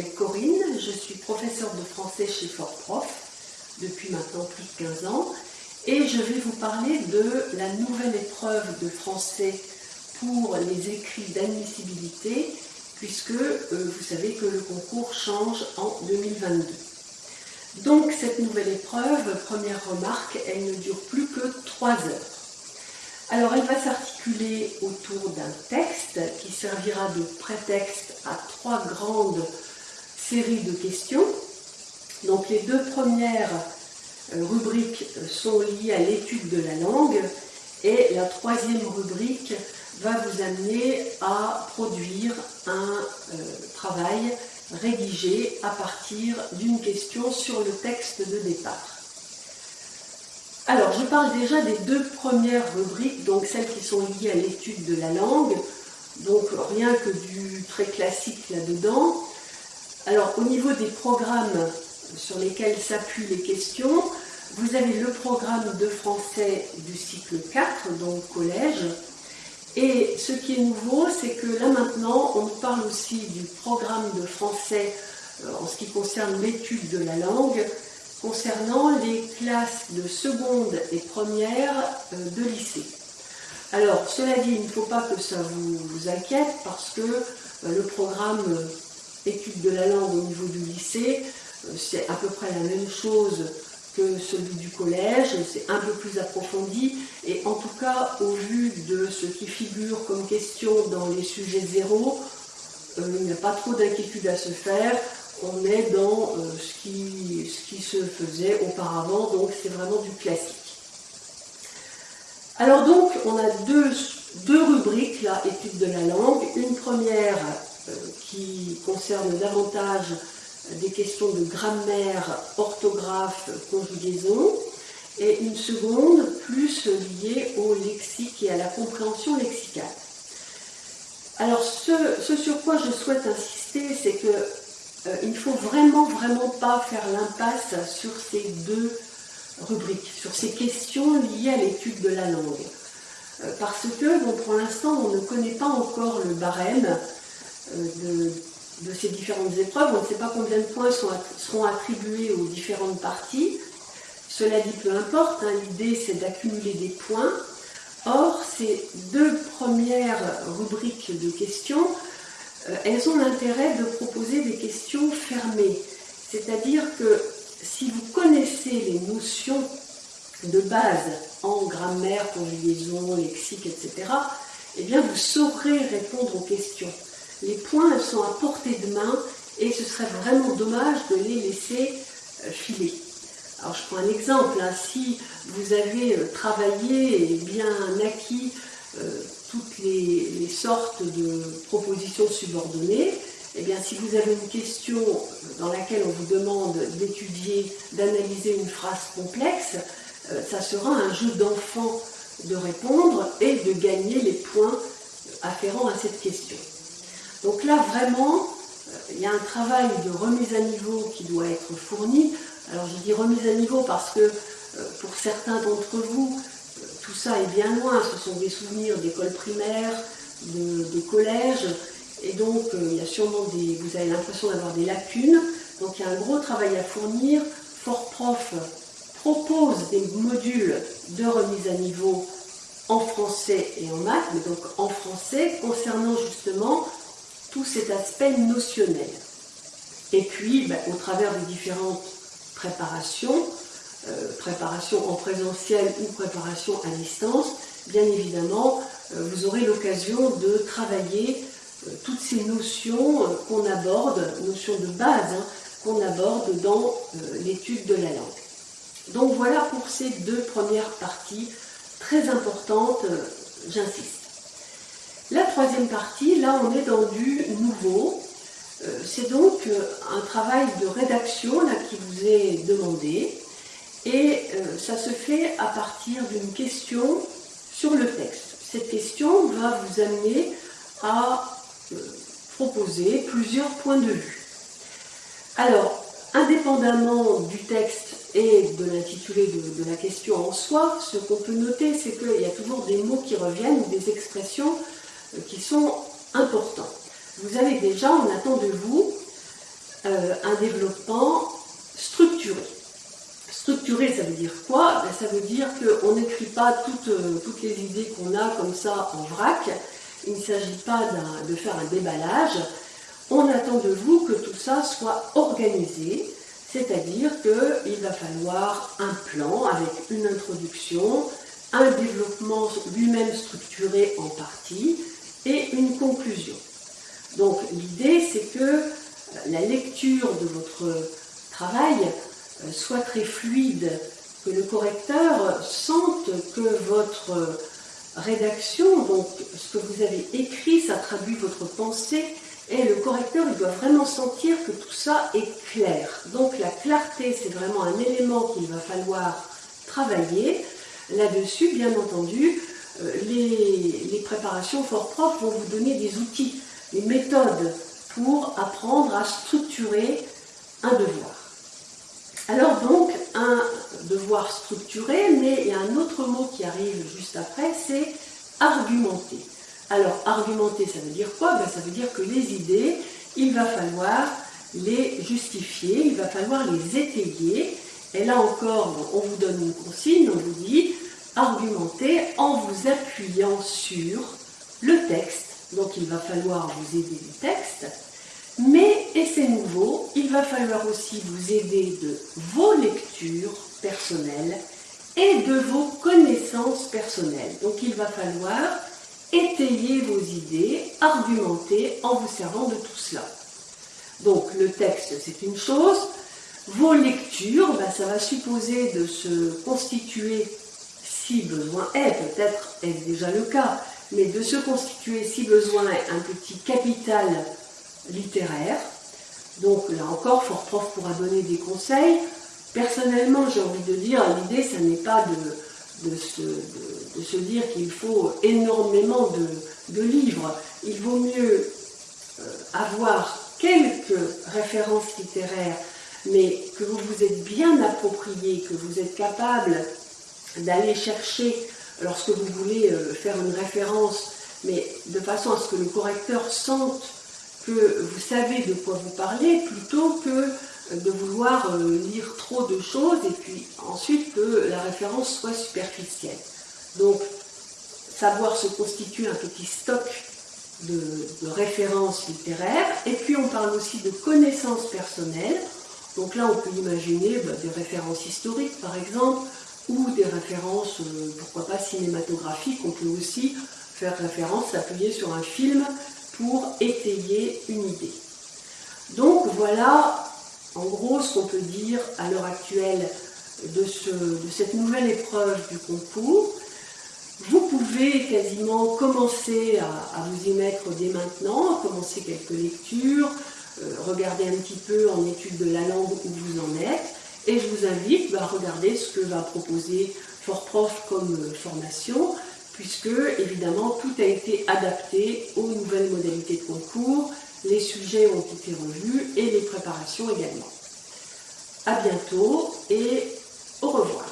Corinne, je suis professeure de français chez Fort Prof depuis maintenant plus de 15 ans et je vais vous parler de la nouvelle épreuve de français pour les écrits d'admissibilité puisque euh, vous savez que le concours change en 2022. Donc cette nouvelle épreuve, première remarque, elle ne dure plus que 3 heures. Alors elle va s'articuler autour d'un texte qui servira de prétexte à trois grandes séries de questions. Donc les deux premières euh, rubriques sont liées à l'étude de la langue et la troisième rubrique va vous amener à produire un euh, travail rédigé à partir d'une question sur le texte de départ. Alors, je parle déjà des deux premières rubriques, donc celles qui sont liées à l'étude de la langue, donc rien que du très classique là-dedans. Alors, au niveau des programmes sur lesquels s'appuient les questions, vous avez le programme de français du cycle 4, donc collège, et ce qui est nouveau, c'est que là maintenant, on parle aussi du programme de français euh, en ce qui concerne l'étude de la langue, concernant les classes de seconde et première euh, de lycée. Alors, cela dit, il ne faut pas que ça vous, inquiète parce que euh, le programme étude de la langue au niveau du lycée, c'est à peu près la même chose que celui du collège, c'est un peu plus approfondi, et en tout cas, au vu de ce qui figure comme question dans les sujets zéro, euh, il n'y a pas trop d'inquiétude à se faire, on est dans euh, ce, qui, ce qui se faisait auparavant, donc c'est vraiment du classique. Alors donc, on a deux, deux rubriques, là, études de la langue, une première euh, qui concerne davantage des questions de grammaire, orthographe, conjugaison, et une seconde plus liée au lexique et à la compréhension lexicale. Alors ce, sur quoi je souhaite insister, c'est qu'il euh, ne faut vraiment, vraiment pas faire l'impasse sur ces deux rubriques, sur ces questions liées à l'étude de la langue. Euh, parce que, pour l'instant, on ne connaît pas encore le barème de, de ces différentes épreuves. On ne sait pas combien de points seront attribués aux différentes parties. Cela dit, peu importe, hein, l'idée c'est d'accumuler des points. Or, ces deux premières rubriques de questions, euh, elles ont l'intérêt de proposer des questions fermées. C'est-à-dire que si vous connaissez les notions de base en grammaire, conjugaison, lexique, etc., eh bien vous saurez répondre aux questions les points sont à portée de main et ce serait vraiment dommage de les laisser euh, filer. Alors je prends un exemple, hein. si vous avez euh, travaillé et bien acquis euh, toutes les, sortes de propositions subordonnées, eh bien si vous avez une question dans laquelle on vous demande d'étudier, d'analyser une phrase complexe, ça sera un jeu d'enfant de répondre et de gagner les points afférents à cette question. Donc là, vraiment, euh, il y a un travail de remise à niveau qui doit être fourni. Alors je dis remise à niveau parce que euh, pour certains d'entre vous, euh, tout ça est bien loin. Ce sont des souvenirs d'école primaire, de, collège, et donc il y a sûrement des, vous avez l'impression d'avoir des lacunes. Donc il y a un gros travail à fournir. Fort Prof propose des modules de remise à niveau en français et en maths, mais donc en français concernant justement tout cet aspect notionnel. Et puis, ben, au travers des différentes préparations, euh, préparations en présentiel ou préparation à distance, bien évidemment, euh, vous aurez l'occasion de travailler euh, toutes ces notions qu'on aborde, notions de base, hein, qu'on aborde dans l'étude de la langue. Donc voilà pour ces deux premières parties très importantes, j'insiste. La troisième partie, là on est dans du nouveau. Euh, c'est donc euh, un travail de rédaction qui vous est demandé et euh, ça se fait à partir d'une question sur le texte. Cette question va vous amener à proposer plusieurs points de vue. Alors, indépendamment du texte et de l'intitulé de, la question en soi, ce qu'on peut noter, c'est qu'il y a toujours des mots qui reviennent, des expressions qui sont importants. vous avez déjà, on attend de vous euh, un développement structuré. Structuré, ça veut dire quoi? Ben, Ça veut dire qu'on n'écrit pas toutes, euh, toutes les idées qu'on a comme ça en vrac. Il ne s'agit pas de faire un déballage. On attend de vous que tout ça soit organisé, c'est-à-dire qu'il va falloir un plan avec une introduction, un développement lui-même structuré en partie et une conclusion. Donc l'idée c'est que la lecture de votre travail euh, soit très fluide, que le correcteur sente que votre rédaction, donc ce que vous avez écrit, ça traduit votre pensée, et le correcteur, il doit vraiment sentir que tout ça est clair. Donc la clarté, c'est vraiment un élément qu'il va falloir travailler. Là-dessus, bien entendu, euh, les, préparations fort prof vont vous donner des outils, des méthodes pour apprendre à structurer un devoir. Alors donc, un devoir structuré, mais il y a un autre mot qui arrive juste après, c'est argumenter. Alors, argumenter, ça veut dire quoi? Ben, Ça veut dire que les idées, il va falloir les justifier, il va falloir les étayer. Et là encore, on vous donne une consigne, on vous dit argumenter en vous appuyant sur le texte. Donc il va falloir vous aider du texte. Mais, et c'est nouveau, il va falloir aussi vous aider de vos lectures personnelles et de vos connaissances personnelles. Donc il va falloir étayer vos idées, argumenter en vous servant de tout cela. Donc le texte, c'est une chose. Vos lectures, ben, ça va supposer de se constituer, si besoin est, peut-être est-ce déjà le cas, mais de se constituer, si besoin est, un petit capital littéraire. Donc là encore, Fort Prof pourra donner des conseils. Personnellement, j'ai envie de dire, l'idée, ce n'est pas de, de, se, dire qu'il faut énormément de, livres. Il vaut mieux euh, avoir quelques références littéraires, mais que vous vous êtes bien approprié, que vous êtes capable d'aller chercher lorsque vous voulez euh, faire une référence, mais de façon à ce que le correcteur sente que vous savez de quoi vous parlez plutôt que de vouloir euh, lire trop de choses et puis ensuite que la référence soit superficielle. Donc, savoir se constituer un petit stock de, références littéraires. Et puis, on parle aussi de connaissances personnelles. Donc là, on peut imaginer bah, des références historiques, par exemple, ou des références, euh, pourquoi pas cinématographiques. On peut aussi faire référence, s'appuyer sur un film pour étayer une idée. Donc voilà en gros ce qu'on peut dire à l'heure actuelle de, cette nouvelle épreuve du concours. Vous pouvez quasiment commencer à, vous y mettre dès maintenant, commencer quelques lectures, euh, regarder un petit peu en étude de la langue où vous en êtes, et je vous invite bah, à regarder ce que va proposer Fort Prof comme euh, formation, puisque évidemment tout a été adapté aux nouvelles modalités de concours, les sujets ont été revus et les préparations également. A bientôt et au revoir.